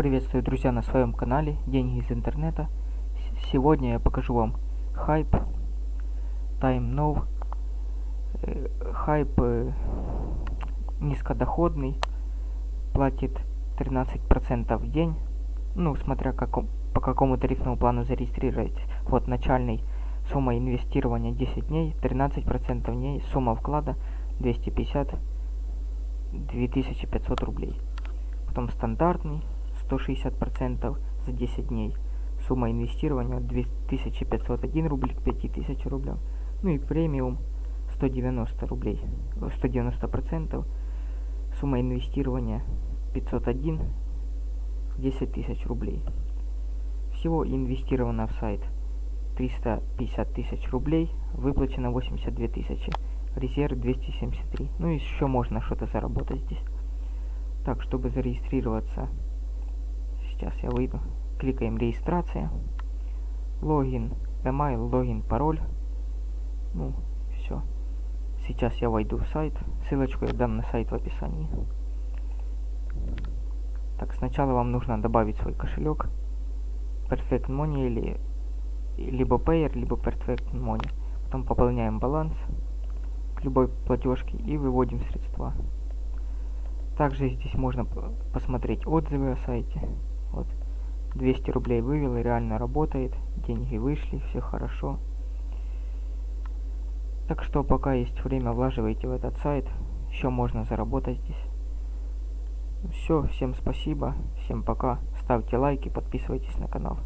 Приветствую, друзья, на своем канале Деньги из интернета. Сегодня я покажу вам хайп, Time Now. Э, Хайп э, низкодоходный, платит 13% в день. Ну, смотря каком, по какому тарифному плану зарегистрируетесь. Вот начальный сумма инвестирования 10 дней, 13% в дней, сумма вклада 250 2500 рублей. Потом стандартный 160% за 10 дней. Сумма инвестирования 2501 рубль к 5000 рублям. Ну и премиум 190 рублей, э, 190%. Сумма инвестирования 501 10 тысяч рублей. Всего инвестировано в сайт 350 тысяч рублей, выплачено 82 тысячи, резерв 273. Ну и еще можно что-то заработать здесь. Так, чтобы зарегистрироваться, сейчас я выйду, кликаем регистрация, логин, email, логин, пароль. Ну, все. Сейчас я войду в сайт, ссылочку я дам на сайт в описании. Так, сначала вам нужно добавить свой кошелек, Perfect Money или либо Payer, либо Perfect Money. Потом пополняем баланс к любой платежке и выводим средства. Также здесь можно посмотреть отзывы о сайте. Вот. 200 рублей вывел, реально работает. Деньги вышли, все хорошо. Так что пока есть время, влаживайте в этот сайт. Еще можно заработать здесь. Все, всем спасибо, всем пока. Ставьте лайки, подписывайтесь на канал.